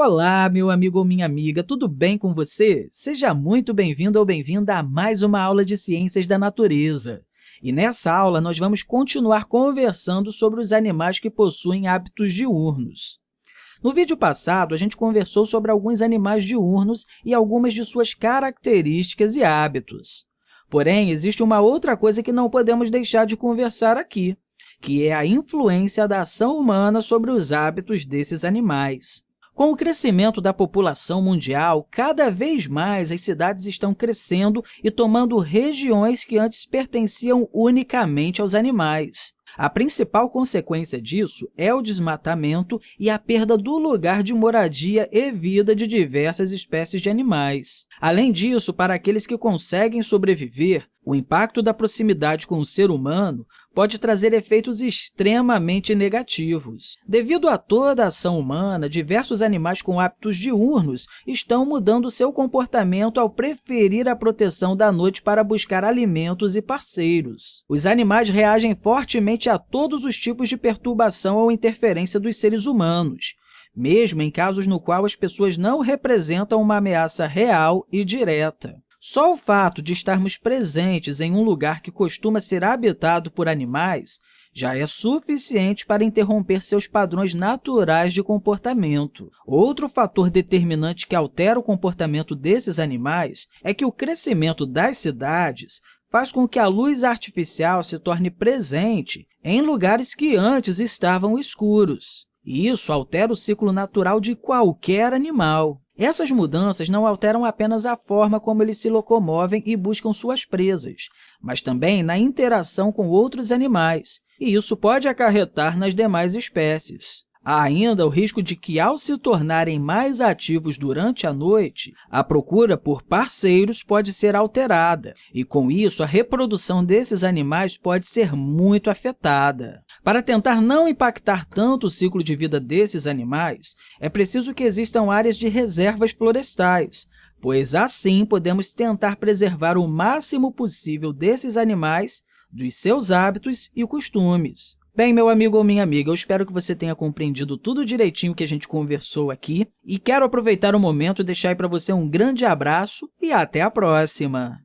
Olá, meu amigo ou minha amiga, tudo bem com você? Seja muito bem-vindo ou bem-vinda a mais uma aula de Ciências da Natureza. E nessa aula, nós vamos continuar conversando sobre os animais que possuem hábitos diurnos. No vídeo passado, a gente conversou sobre alguns animais diurnos e algumas de suas características e hábitos. Porém, existe uma outra coisa que não podemos deixar de conversar aqui, que é a influência da ação humana sobre os hábitos desses animais. Com o crescimento da população mundial, cada vez mais as cidades estão crescendo e tomando regiões que antes pertenciam unicamente aos animais. A principal consequência disso é o desmatamento e a perda do lugar de moradia e vida de diversas espécies de animais. Além disso, para aqueles que conseguem sobreviver, o impacto da proximidade com o ser humano pode trazer efeitos extremamente negativos. Devido a toda a ação humana, diversos animais com hábitos diurnos estão mudando seu comportamento ao preferir a proteção da noite para buscar alimentos e parceiros. Os animais reagem fortemente a todos os tipos de perturbação ou interferência dos seres humanos, mesmo em casos no qual as pessoas não representam uma ameaça real e direta. Só o fato de estarmos presentes em um lugar que costuma ser habitado por animais já é suficiente para interromper seus padrões naturais de comportamento. Outro fator determinante que altera o comportamento desses animais é que o crescimento das cidades faz com que a luz artificial se torne presente em lugares que antes estavam escuros. E isso altera o ciclo natural de qualquer animal. Essas mudanças não alteram apenas a forma como eles se locomovem e buscam suas presas, mas também na interação com outros animais, e isso pode acarretar nas demais espécies. Há ainda o risco de que, ao se tornarem mais ativos durante a noite, a procura por parceiros pode ser alterada, e, com isso, a reprodução desses animais pode ser muito afetada. Para tentar não impactar tanto o ciclo de vida desses animais, é preciso que existam áreas de reservas florestais, pois assim podemos tentar preservar o máximo possível desses animais, dos seus hábitos e costumes. Bem, meu amigo ou minha amiga, eu espero que você tenha compreendido tudo direitinho que a gente conversou aqui e quero aproveitar o momento e deixar para você um grande abraço e até a próxima!